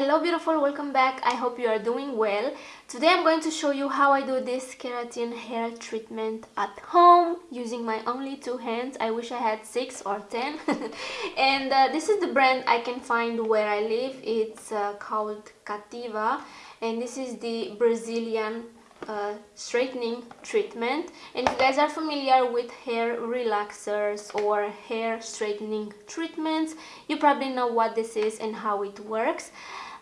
Hello beautiful, welcome back. I hope you are doing well. Today I'm going to show you how I do this keratin hair treatment at home using my only two hands. I wish I had six or ten. and uh, this is the brand I can find where I live. It's uh, called Cativa and this is the Brazilian uh, straightening treatment and if you guys are familiar with hair relaxers or hair straightening treatments you probably know what this is and how it works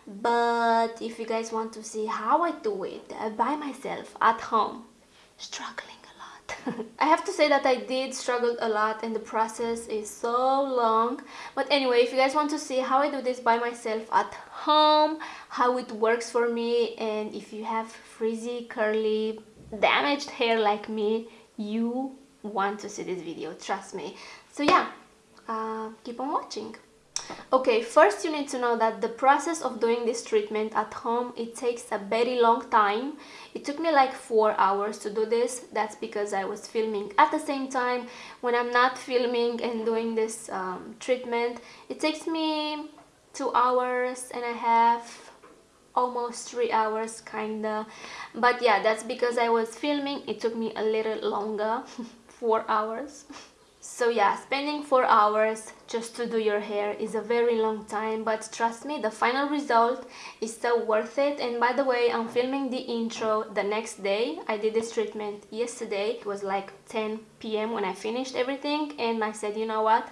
but if you guys want to see how I do it uh, by myself at home struggling a lot. I have to say that I did struggle a lot and the process is so long. But anyway if you guys want to see how I do this by myself at home how it works for me and if you have frizzy curly damaged hair like me you want to see this video trust me. So yeah uh, keep on watching Okay, first you need to know that the process of doing this treatment at home, it takes a very long time. It took me like four hours to do this. That's because I was filming at the same time. When I'm not filming and doing this um, treatment, it takes me two hours and a half, almost three hours kinda. But yeah, that's because I was filming. It took me a little longer, four hours. So yeah, spending 4 hours just to do your hair is a very long time but trust me, the final result is so worth it and by the way, I'm filming the intro the next day. I did this treatment yesterday. It was like 10 p.m. when I finished everything and I said, you know what,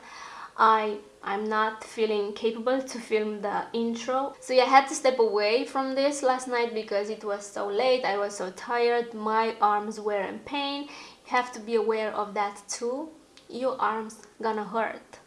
I I'm not feeling capable to film the intro. So yeah, I had to step away from this last night because it was so late. I was so tired. My arms were in pain. You have to be aware of that too your arms gonna hurt.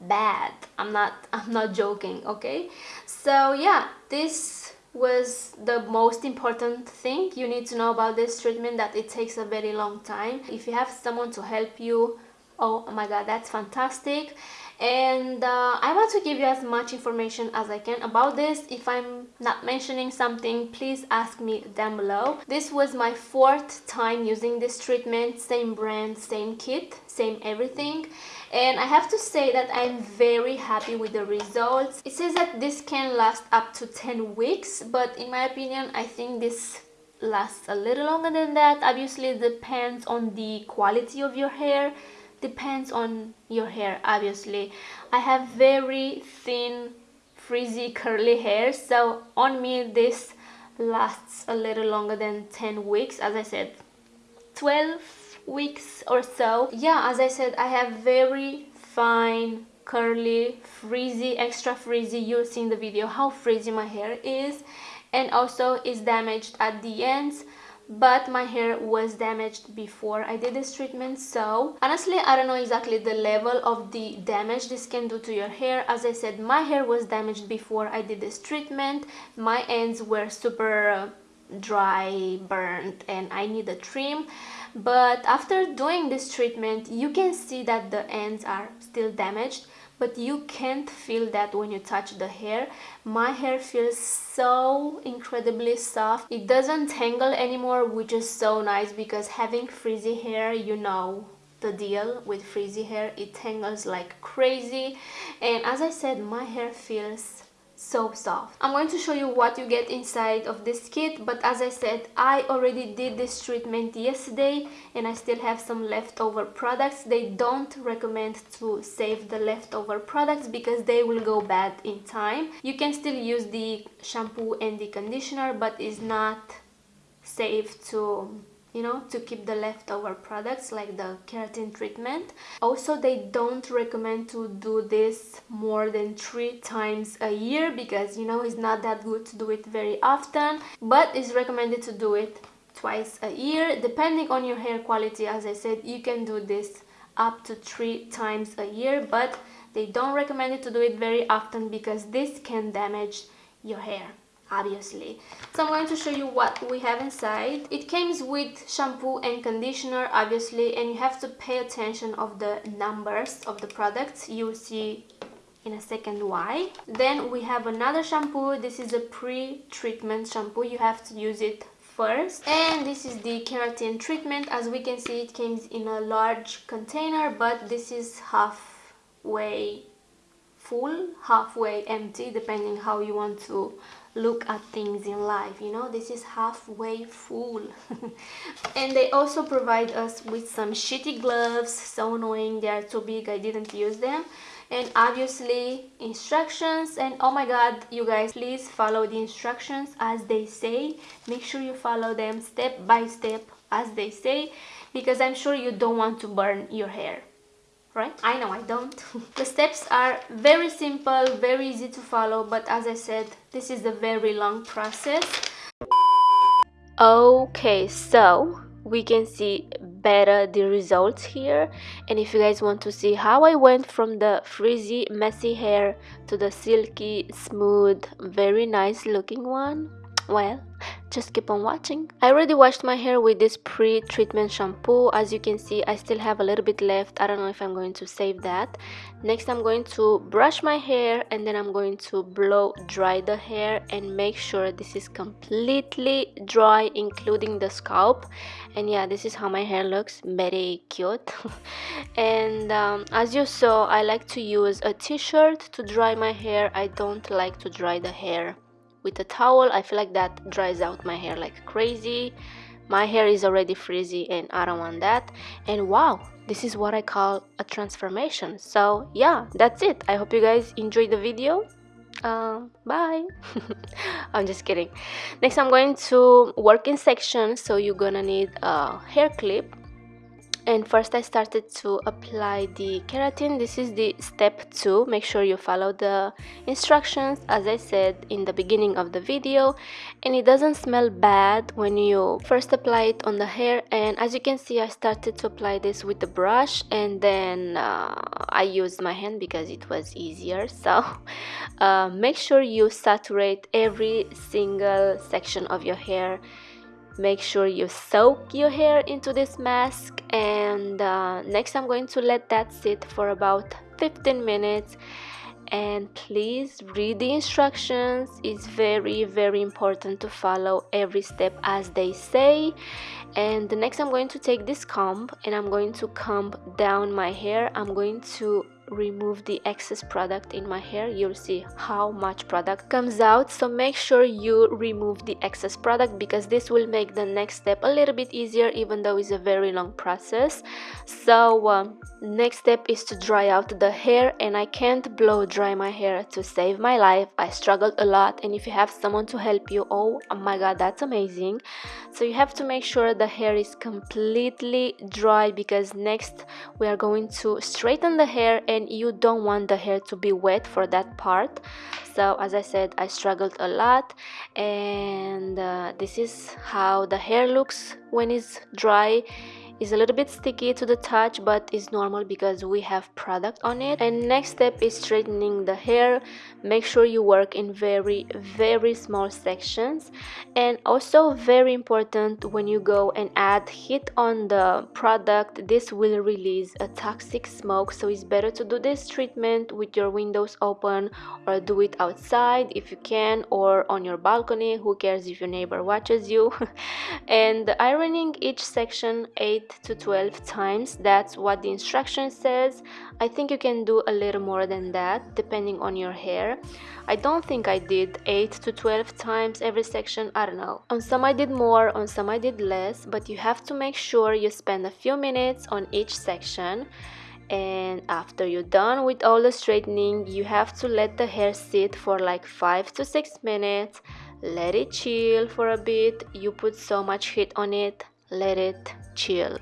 Bad. I'm not i'm not joking okay? So yeah this was the most important thing. You need to know about this treatment that it takes a very long time. If you have someone to help you oh my god that's fantastic and uh, I want to give you as much information as I can about this. If I'm not mentioning something, please ask me down below. This was my fourth time using this treatment, same brand, same kit, same everything. And I have to say that I'm very happy with the results. It says that this can last up to 10 weeks, but in my opinion, I think this lasts a little longer than that. Obviously, it depends on the quality of your hair depends on your hair obviously. I have very thin frizzy curly hair so on me this lasts a little longer than 10 weeks. As I said 12 weeks or so. Yeah as I said I have very fine curly frizzy extra frizzy. You'll see in the video how frizzy my hair is. And also is damaged at the ends but my hair was damaged before I did this treatment so honestly I don't know exactly the level of the damage this can do to your hair. As I said my hair was damaged before I did this treatment. My ends were super uh, dry burnt and I need a trim. But after doing this treatment you can see that the ends are still damaged but you can't feel that when you touch the hair. My hair feels so incredibly soft. It doesn't tangle anymore which is so nice because having frizzy hair you know the deal. With frizzy hair it tangles like crazy. And as I said my hair feels so soft. I'm going to show you what you get inside of this kit but as I said I already did this treatment yesterday and I still have some leftover products. They don't recommend to save the leftover products because they will go bad in time. You can still use the shampoo and the conditioner but it's not safe to you know to keep the leftover products like the keratin treatment. Also they don't recommend to do this more than three times a year because you know it's not that good to do it very often but it's recommended to do it twice a year. Depending on your hair quality as i said you can do this up to three times a year but they don't recommend it to do it very often because this can damage your hair obviously. So i'm going to show you what we have inside. It comes with shampoo and conditioner obviously and you have to pay attention of the numbers of the products. You'll see in a second why. Then we have another shampoo. This is a pre-treatment shampoo. You have to use it first. And this is the keratin treatment. As we can see it comes in a large container but this is halfway full halfway empty depending how you want to look at things in life you know? This is halfway full. And they also provide us with some shitty gloves so annoying they are too big i didn't use them. And obviously instructions and oh my god you guys please follow the instructions as they say. Make sure you follow them step by step as they say because i'm sure you don't want to burn your hair right? I know i don't. The steps are very simple very easy to follow but as i said this is a very long process. Okay so we can see better the results here. And if you guys want to see how I went from the frizzy messy hair to the silky smooth very nice looking one well just keep on watching. I already washed my hair with this pre-treatment shampoo. As you can see i still have a little bit left. I don't know if i'm going to save that. Next i'm going to brush my hair and then i'm going to blow dry the hair and make sure this is completely dry including the scalp. And yeah this is how my hair looks. Very cute. And um, as you saw i like to use a t-shirt to dry my hair. I don't like to dry the hair with a towel I feel like that dries out my hair like crazy. My hair is already frizzy and I don't want that. And wow this is what I call a transformation. So yeah that's it. I hope you guys enjoyed the video. Uh, bye. I'm just kidding. Next I'm going to work in sections so you're gonna need a hair clip and first I started to apply the keratin. This is the step two. Make sure you follow the instructions. As I said in the beginning of the video and it doesn't smell bad when you first apply it on the hair. And as you can see I started to apply this with the brush and then uh, I used my hand because it was easier. So uh, make sure you saturate every single section of your hair make sure you soak your hair into this mask and uh, next I'm going to let that sit for about 15 minutes. And please read the instructions. It's very very important to follow every step as they say. And next I'm going to take this comb and I'm going to comb down my hair. I'm going to remove the excess product in my hair you'll see how much product comes out. So make sure you remove the excess product because this will make the next step a little bit easier even though it's a very long process. So um, next step is to dry out the hair and I can't blow dry my hair to save my life. I struggled a lot and if you have someone to help you oh, oh my god that's amazing so you have to make sure the hair is completely dry because next we are going to straighten the hair and you don't want the hair to be wet for that part. So as I said I struggled a lot and uh, this is how the hair looks when it's dry is a little bit sticky to the touch but is normal because we have product on it. And next step is straightening the hair. Make sure you work in very very small sections. And also very important when you go and add heat on the product this will release a toxic smoke. So it's better to do this treatment with your windows open or do it outside if you can or on your balcony. Who cares if your neighbor watches you? And ironing each section 8 to 12 times. That's what the instruction says. I think you can do a little more than that depending on your hair. I don't think I did 8 to 12 times every section. I don't know. On some I did more on some I did less but you have to make sure you spend a few minutes on each section. And after you're done with all the straightening you have to let the hair sit for like 5 to 6 minutes. Let it chill for a bit. You put so much heat on it let it chill.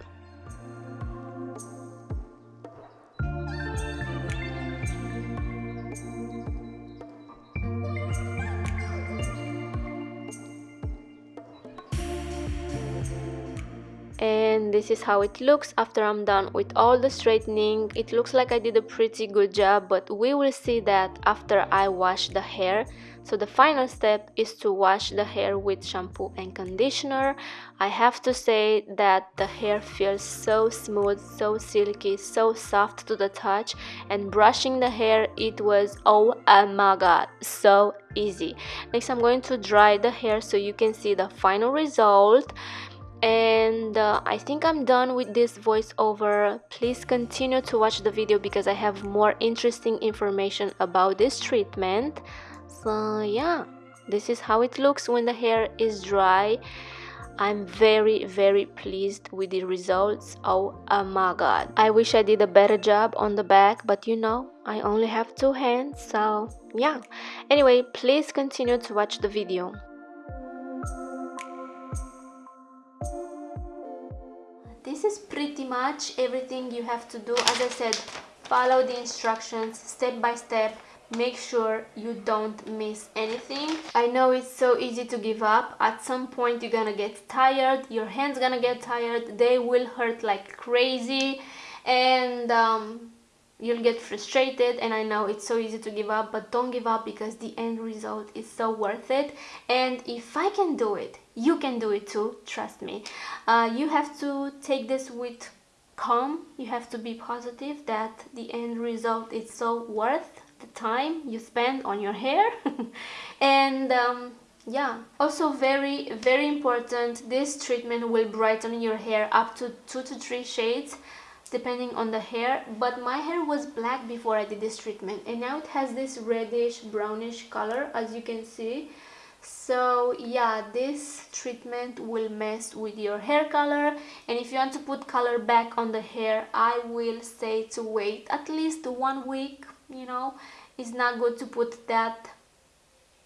This is how it looks after I'm done with all the straightening it looks like I did a pretty good job but we will see that after I wash the hair so the final step is to wash the hair with shampoo and conditioner. I have to say that the hair feels so smooth, so silky, so soft to the touch and brushing the hair it was oh my god so easy. Next I'm going to dry the hair so you can see the final result and uh, I think I'm done with this voiceover. Please continue to watch the video because I have more interesting information about this treatment. So yeah this is how it looks when the hair is dry. I'm very very pleased with the results. Oh, oh my god. I wish I did a better job on the back but you know I only have two hands so yeah. Anyway please continue to watch the video this is pretty much everything you have to do. As I said follow the instructions step by step. Make sure you don't miss anything. I know it's so easy to give up. At some point you're gonna get tired. Your hands gonna get tired. They will hurt like crazy. And um, you'll get frustrated and i know it's so easy to give up but don't give up because the end result is so worth it. And if i can do it you can do it too trust me. Uh, you have to take this with calm. You have to be positive that the end result is so worth the time you spend on your hair. And um, yeah also very very important this treatment will brighten your hair up to two to three shades depending on the hair but my hair was black before I did this treatment and now it has this reddish brownish color as you can see. So yeah this treatment will mess with your hair color and if you want to put color back on the hair I will say to wait at least one week you know? It's not good to put that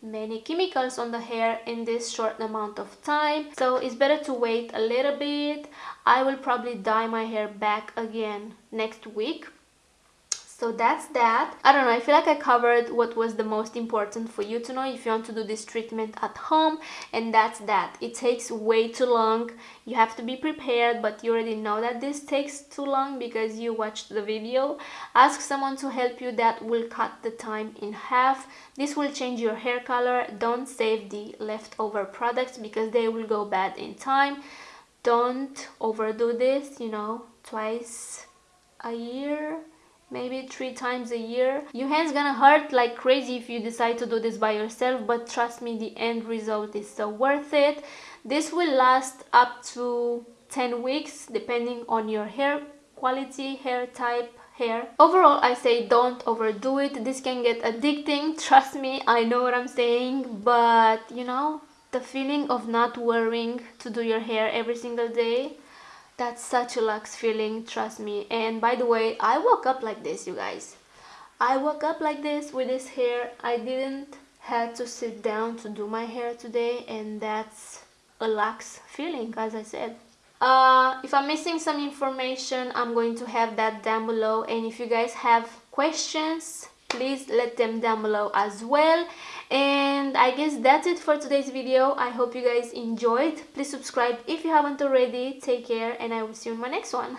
many chemicals on the hair in this short amount of time. So it's better to wait a little bit. I will probably dye my hair back again next week so that's that. I don't know i feel like i covered what was the most important for you to know if you want to do this treatment at home and that's that. It takes way too long. You have to be prepared but you already know that this takes too long because you watched the video. Ask someone to help you that will cut the time in half. This will change your hair color. Don't save the leftover products because they will go bad in time. Don't overdo this you know twice a year maybe three times a year. Your hands gonna hurt like crazy if you decide to do this by yourself but trust me the end result is so worth it. This will last up to 10 weeks depending on your hair quality hair type hair. Overall i say don't overdo it. This can get addicting trust me i know what i'm saying but you know the feeling of not worrying to do your hair every single day that's such a luxe feeling trust me. And by the way i woke up like this you guys. I woke up like this with this hair. I didn't had to sit down to do my hair today and that's a luxe feeling as i said. Uh, if i'm missing some information i'm going to have that down below. And if you guys have questions please let them down below as well. And i guess that's it for today's video. I hope you guys enjoyed. Please subscribe if you haven't already. Take care and i will see you in my next one